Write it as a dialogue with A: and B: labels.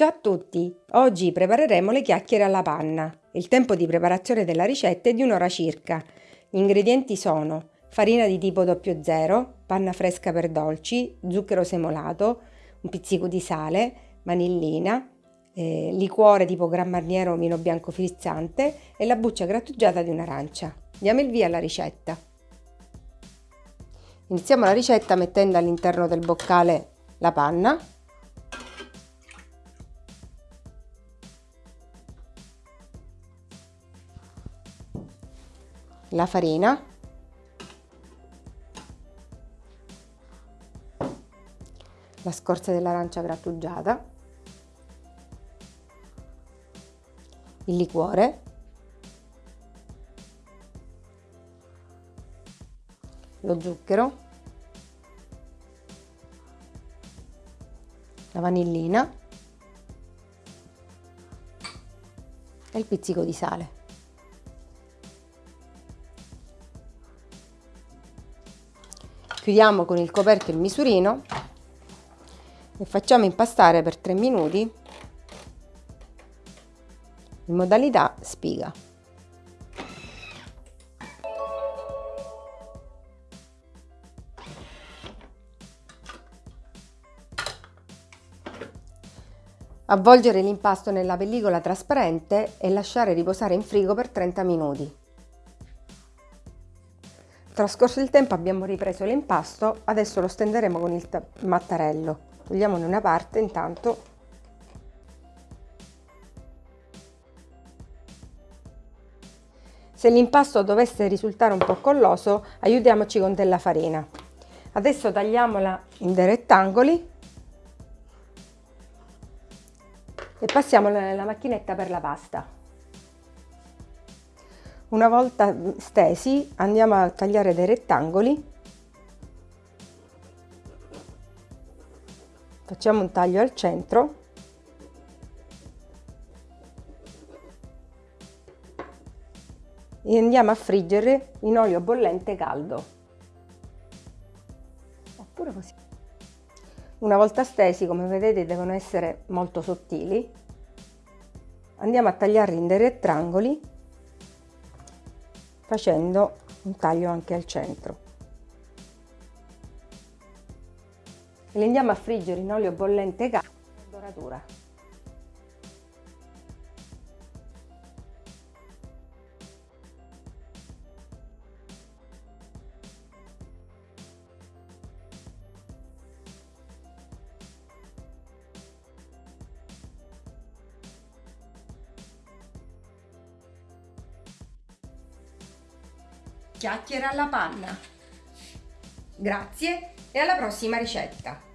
A: Ciao a tutti! Oggi prepareremo le chiacchiere alla panna. Il tempo di preparazione della ricetta è di un'ora circa. Gli ingredienti sono farina di tipo 00, panna fresca per dolci, zucchero semolato, un pizzico di sale, vanillina, eh, liquore tipo Gran Marniero o vino bianco frizzante e la buccia grattugiata di un'arancia. Diamo il via alla ricetta. Iniziamo la ricetta mettendo all'interno del boccale la panna la farina. La scorza dell'arancia grattugiata. Il liquore. Lo zucchero. La vanillina. E il pizzico di sale chiudiamo con il coperchio il misurino e facciamo impastare per 3 minuti in modalità spiga. Avvolgere l'impasto nella pellicola trasparente e lasciare riposare in frigo per 30 minuti. Trascorso il tempo abbiamo ripreso l'impasto, adesso lo stenderemo con il mattarello. Togliamone una parte intanto. Se l'impasto dovesse risultare un po' colloso, aiutiamoci con della farina. Adesso tagliamola in dei rettangoli e passiamola nella macchinetta per la pasta. Una volta stesi andiamo a tagliare dei rettangoli. Facciamo un taglio al centro. E andiamo a friggere in olio bollente caldo. Oppure così. Una volta stesi, come vedete, devono essere molto sottili. Andiamo a tagliarli in dei rettangoli facendo un taglio anche al centro. E li andiamo a friggere in olio bollente caldo doratura. Chiacchiere alla panna. Grazie e alla prossima ricetta!